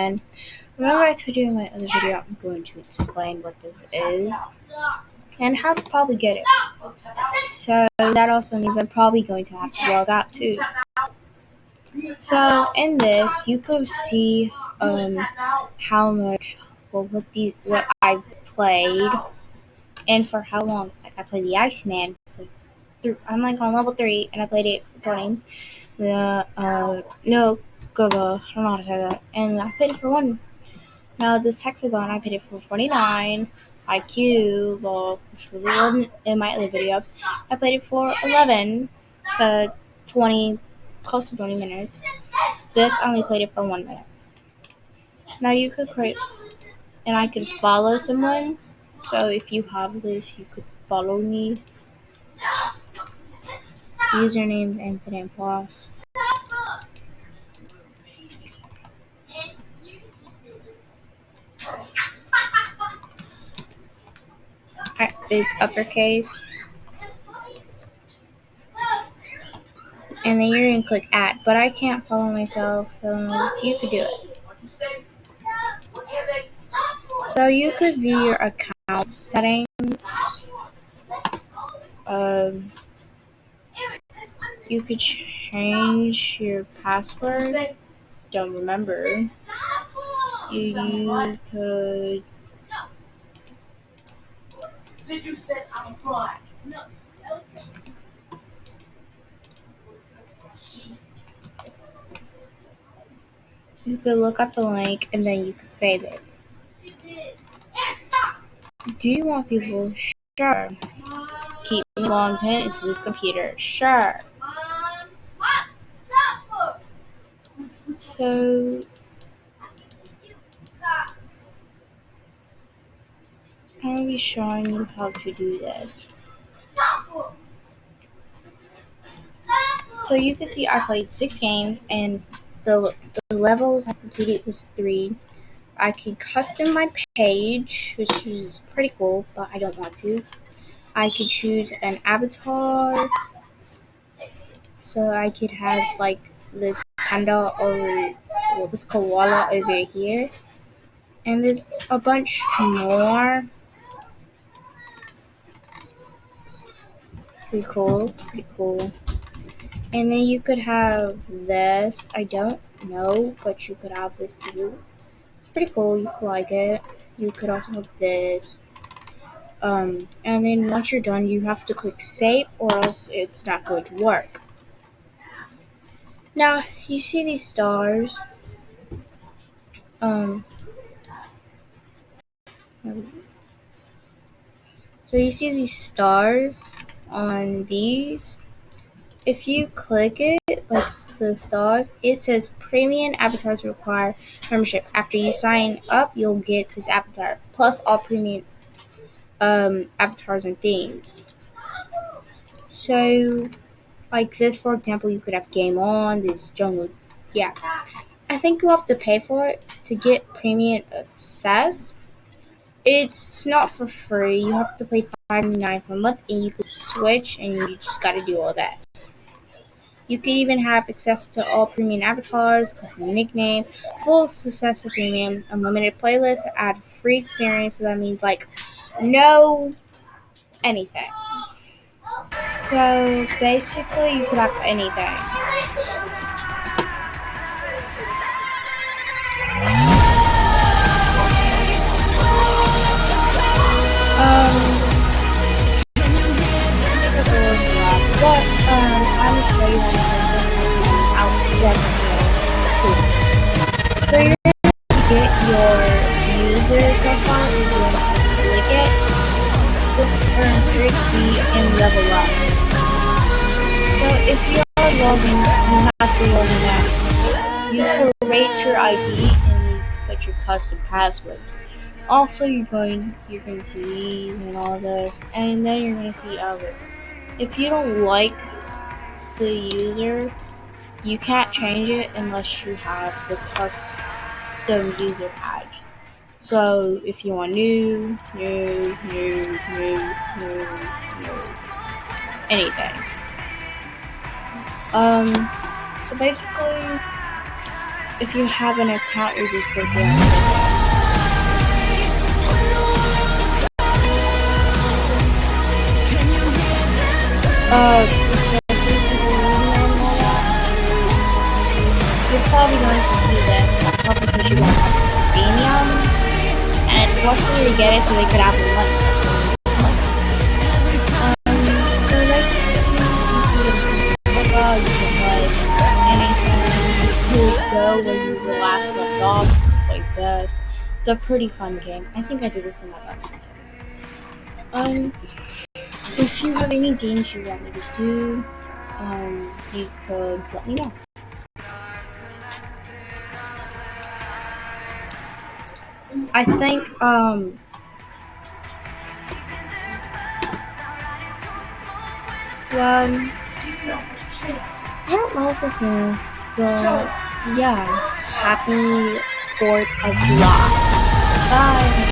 And remember I told you in my other video I'm going to explain what this is and how to probably get it. So that also means I'm probably going to have to log out too. So in this you could see um how much well what the what I've played and for how long. Like I played the Iceman for th- I'm like on level three and I played it for 20. The uh no go I don't know how to say that. And I played it for one. Now this hexagon I played it for 49. IQ, well, which really wasn't in my other video. I played it for 11 to 20, close to 20 minutes. This I only played it for one minute. Now you could create, and I could follow someone. So if you have this, you could follow me. Username is Infinite Boss. It's uppercase. And then you're gonna click add, but I can't follow myself, so you could do it. So you could view your account settings. Um, you could change your password. Don't remember. You could. Did you say I'm black? No. You could look at the link and then you could save it. Do you want people? Sure. Keep content into this computer. Sure. So I'll be showing you how to do this. So you can see I played six games and the, the levels I completed was three. I could custom my page, which is pretty cool, but I don't want to. I could choose an avatar. So I could have like this panda or well, this koala over here. And there's a bunch more. Pretty cool, pretty cool. And then you could have this. I don't know, but you could have this too. It's pretty cool. You could like it. You could also have this. Um, and then once you're done, you have to click save or else it's not going to work. Now, you see these stars. Um, so you see these stars on these if you click it, like the stars, it says premium avatars require membership. After you sign up, you'll get this avatar plus all premium um, avatars and themes. So, like this, for example, you could have game on this jungle. Yeah, I think you have to pay for it to get premium access. It's not for free. You have to pay five ninety nine for a month, and you could switch, and you just got to do all that. You can even have access to all premium avatars, custom nickname, full successful premium, unlimited playlist, ad free experience. So that means like no anything. So basically, you could have anything. So you're gonna get your user profile, and you're to click it, earn 3 and level up. So if you are logging, you have to log in. You create your ID and you put your custom password. Also, you're going you're going to see these and all this, and then you're going to see other. If you don't like the user, you can't change it unless you have the custom user badge. So if you want new, new, new, new, new, new, anything. Um, so basically, if you have an account, you're just to Uh, probably going to see this, probably because you have premium, and it's forcing you to get it so they could have money. Um, so like, you can uh, like anything, you go last off, this. It's a pretty fun game. I think I did this in my best friend. Um, so if you have any games you want me to do, um, you could let me know. I think, um, well, I don't know if this is, but yeah, happy 4th of July.